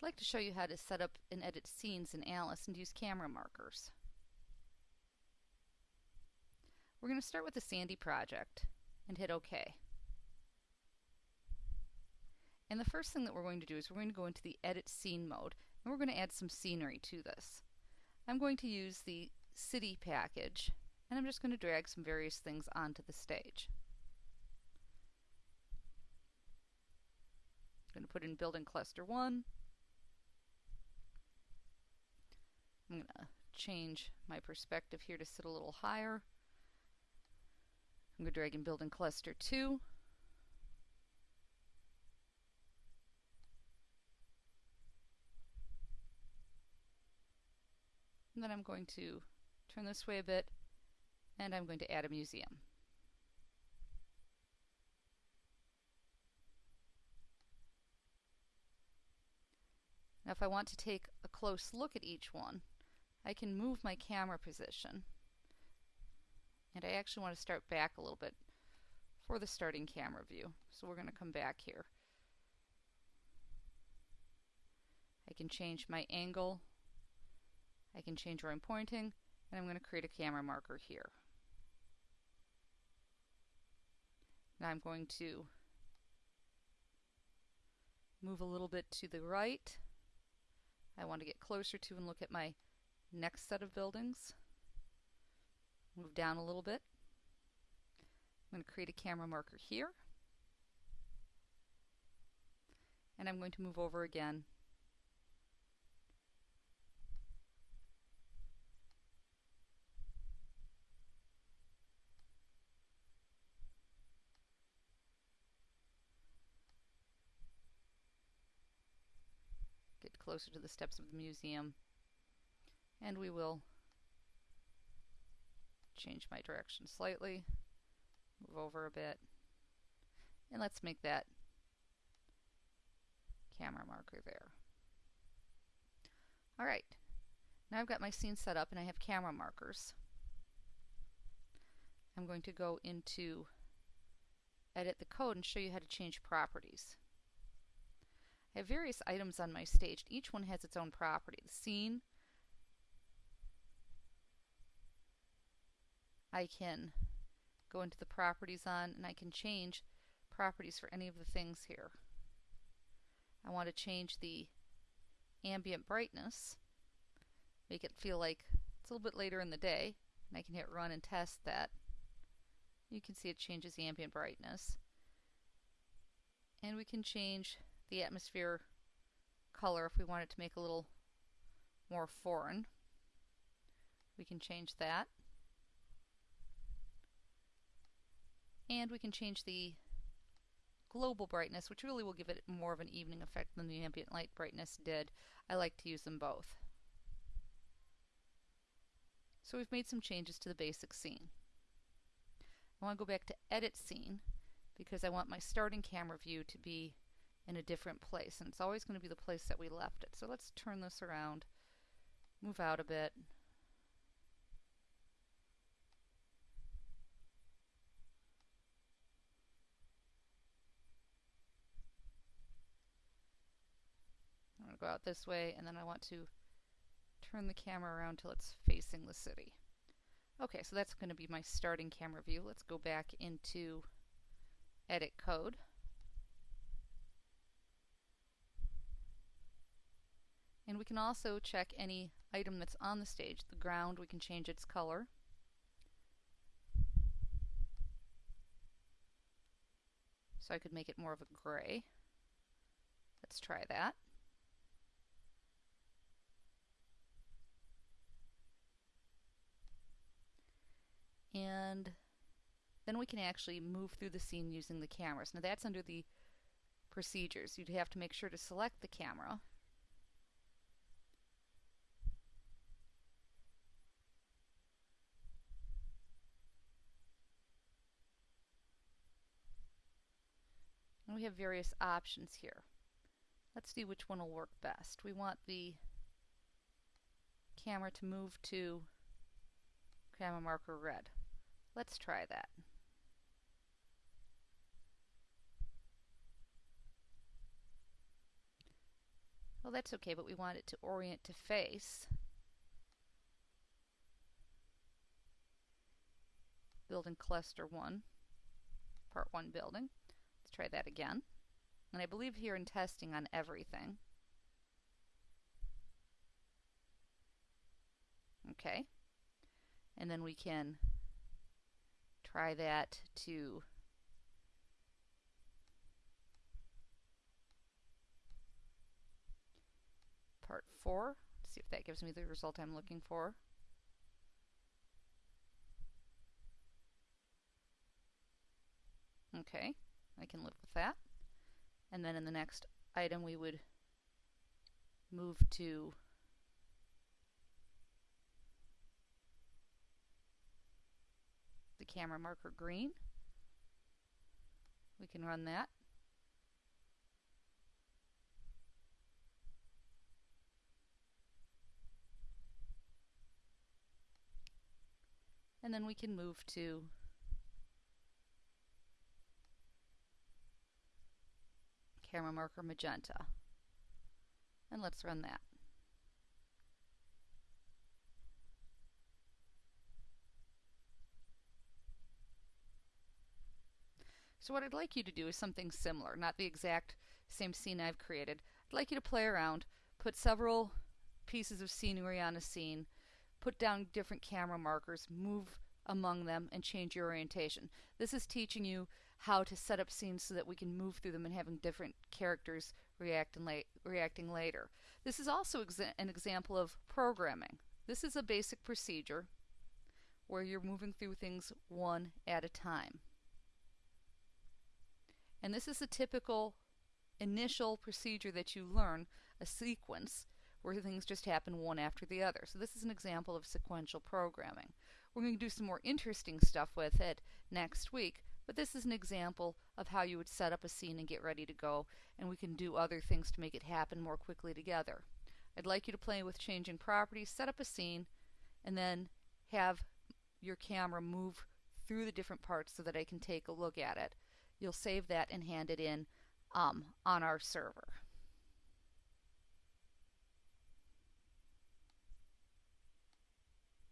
I'd like to show you how to set up and edit scenes in Alice and use camera markers. We're going to start with the Sandy project and hit OK. And the first thing that we're going to do is we're going to go into the Edit Scene mode and we're going to add some scenery to this. I'm going to use the City package and I'm just going to drag some various things onto the stage. I'm going to put in Building Cluster 1 I'm going to change my perspective here to sit a little higher. I'm going to drag and building cluster 2. And then I'm going to turn this way a bit and I'm going to add a museum. Now if I want to take a close look at each one, I can move my camera position. And I actually want to start back a little bit for the starting camera view. So we're going to come back here. I can change my angle. I can change where I'm pointing. And I'm going to create a camera marker here. Now I'm going to move a little bit to the right. I want to get closer to and look at my next set of buildings. Move down a little bit. I'm going to create a camera marker here. And I'm going to move over again get closer to the steps of the museum and we will change my direction slightly, move over a bit, and let's make that camera marker there. Alright, now I've got my scene set up and I have camera markers. I'm going to go into edit the code and show you how to change properties. I have various items on my stage. Each one has its own property. The scene, I can go into the properties on and I can change properties for any of the things here. I want to change the ambient brightness, make it feel like it's a little bit later in the day, and I can hit run and test that. You can see it changes the ambient brightness. And we can change the atmosphere color if we want it to make a little more foreign. We can change that. And we can change the global brightness, which really will give it more of an evening effect than the ambient light brightness did. I like to use them both. So we've made some changes to the basic scene. I want to go back to edit scene because I want my starting camera view to be in a different place and it's always going to be the place that we left it. So let's turn this around, move out a bit, go out this way and then I want to turn the camera around till it's facing the city. Okay, so that's going to be my starting camera view. Let's go back into edit code. And we can also check any item that's on the stage. The ground, we can change its color. So I could make it more of a gray. Let's try that. and then we can actually move through the scene using the cameras. Now that's under the procedures. You'd have to make sure to select the camera. And we have various options here. Let's see which one will work best. We want the camera to move to camera marker red. Let's try that. Well, that's okay, but we want it to orient to face. Building cluster 1, part 1 building. Let's try that again. And I believe here in testing on everything. Okay. And then we can try that to part 4, see if that gives me the result I'm looking for. Okay, I can live with that. And then in the next item we would move to the camera marker green. We can run that. And then we can move to camera marker magenta. And let's run that. So what I'd like you to do is something similar, not the exact same scene I've created. I'd like you to play around, put several pieces of scenery on a scene, put down different camera markers, move among them, and change your orientation. This is teaching you how to set up scenes so that we can move through them and having different characters react and la reacting later. This is also exa an example of programming. This is a basic procedure where you're moving through things one at a time. And this is a typical initial procedure that you learn, a sequence, where things just happen one after the other. So this is an example of sequential programming. We're going to do some more interesting stuff with it next week, but this is an example of how you would set up a scene and get ready to go, and we can do other things to make it happen more quickly together. I'd like you to play with changing properties, set up a scene, and then have your camera move through the different parts so that I can take a look at it. You'll save that and hand it in um, on our server.